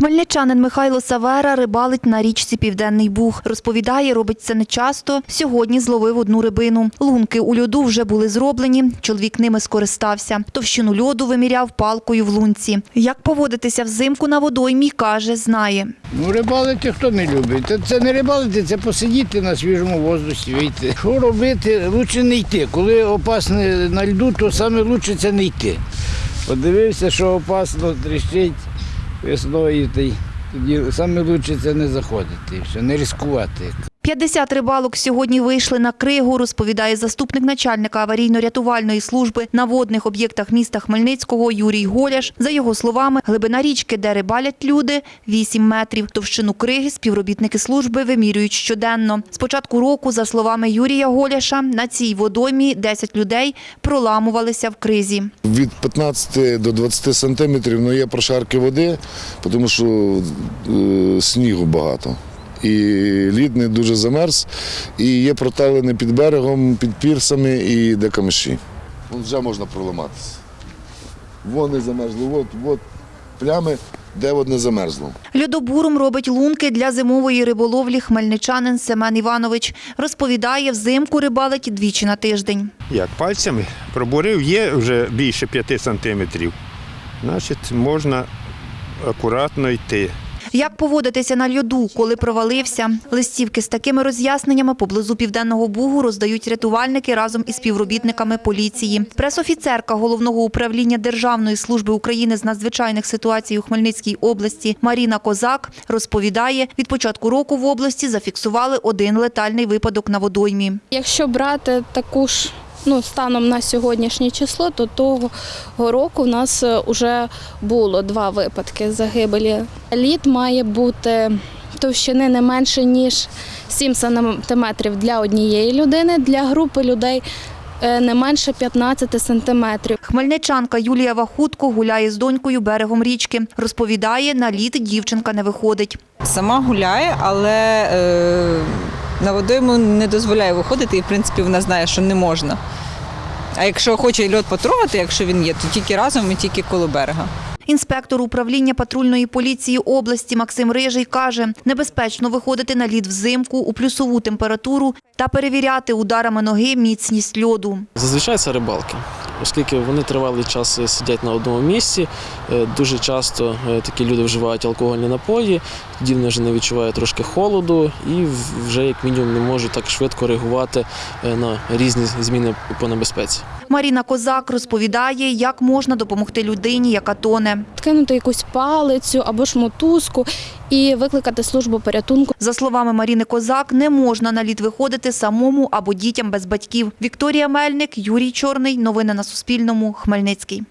Хмельничанин Михайло Савера рибалить на річці Південний Буг. Розповідає, робить це нечасто. Сьогодні зловив одну рибину. Лунки у льоду вже були зроблені. Чоловік ними скористався. Товщину льоду виміряв палкою в лунці. Як поводитися взимку на водоймі, каже, знає. Ну, рибалити хто не любить. Це не рибалити, це посидіти на свіжому воздусі, вийти. Що робити? Лучше не йти. Коли опасне на льду, то саме лучше це не йти. Подивився, що опасно, тріщить весною, тоді саме лучше це не заходити, все, не ризикувати. 50 рибалок сьогодні вийшли на кригу, розповідає заступник начальника аварійно-рятувальної служби на водних об'єктах міста Хмельницького Юрій Голяш. За його словами, глибина річки, де рибалять люди, 8 метрів. Товщину криги співробітники служби вимірюють щоденно. З початку року, за словами Юрія Голяша, на цій водоймі 10 людей проламувалися в кризі. Від 15 до 20 сантиметрів ну, є прошарки води, тому що е, снігу багато. І лід не дуже замерз, і є проталини під берегом, під пірсами і де камиші. Вон вже можна проламатися. Вон не замерзло, от, от плями, де от не замерзло. Льодобуром робить лунки для зимової риболовлі хмельничанин Семен Іванович. Розповідає, взимку рибалить двічі на тиждень. Як пальцями пробурив, є вже більше 5 сантиметрів. Значить, можна акуратно йти. Як поводитися на льоду, коли провалився? Листівки з такими роз'ясненнями поблизу Південного Бугу роздають рятувальники разом із співробітниками поліції. Пресофіцерка Головного управління Державної служби України з надзвичайних ситуацій у Хмельницькій області Маріна Козак розповідає, від початку року в області зафіксували один летальний випадок на водоймі. Якщо брати таку ж ну, станом на сьогоднішнє число, то того року в нас вже було два випадки загибелі. Лід має бути товщини не менше, ніж 7 сантиметрів для однієї людини, для групи людей е, не менше 15 сантиметрів. Хмельничанка Юлія Вахутко гуляє з донькою берегом річки. Розповідає, на лід дівчинка не виходить. Сама гуляє, але е, на водойму не дозволяє виходити, і в принципі вона знає, що не можна. А якщо хоче льот потрогати, якщо він є, то тільки разом і тільки коло берега. Інспектор управління патрульної поліції області Максим Рижий каже, небезпечно виходити на лід взимку у плюсову температуру та перевіряти ударами ноги міцність льоду. Зазвичай це рибалки, оскільки вони тривалий час сидять на одному місці. е, Дуже часто е, такі люди вживають алкогольні напої, тоді вони вже не відчувають трошки холоду і вже як мінімум не можуть так швидко реагувати е, на різні зміни по небезпеці. Маріна Козак розповідає, як можна допомогти людині, яка тоне. Кинути якусь палицю або ж мотузку і викликати службу порятунку. За словами Маріни Козак, не можна на лід виходити самому або дітям без батьків. Вікторія Мельник, Юрій Чорний. Новини на Суспільному. Хмельницький.